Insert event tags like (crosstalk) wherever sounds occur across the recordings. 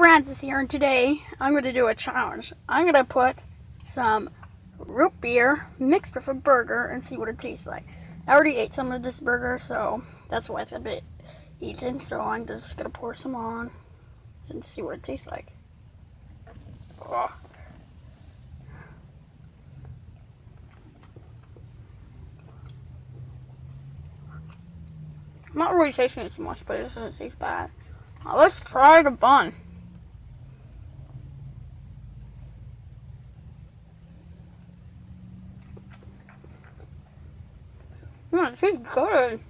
Francis here, and today I'm going to do a challenge. I'm going to put some root beer mixed with a burger and see what it tastes like. I already ate some of this burger, so that's why it's a bit eaten. So I'm just going to pour some on and see what it tastes like. I'm not really tasting it so much, but it doesn't taste bad. Now let's try the bun. Mm, it tastes good.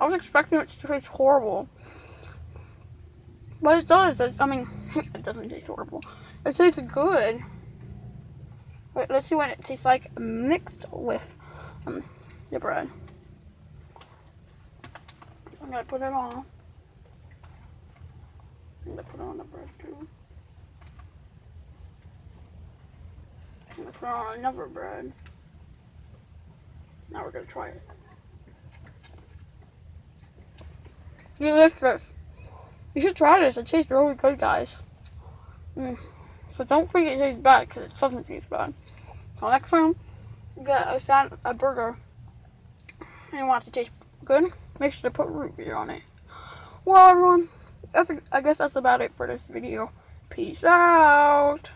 I was expecting it to taste horrible. But it does. I mean, (laughs) it doesn't taste horrible. It tastes good. Wait, let's see what it tastes like mixed with um, the bread. So I'm going to put it on. I'm going to put it on the bread too. I'm going to put it on another bread. We're to try it. Delicious. You should try this. It tastes really good, guys. Mm. So don't think it tastes bad because it doesn't taste bad. So next time you get a, sand a burger and you want it to taste good, make sure to put root beer on it. Well, everyone, that's a, I guess that's about it for this video. Peace out.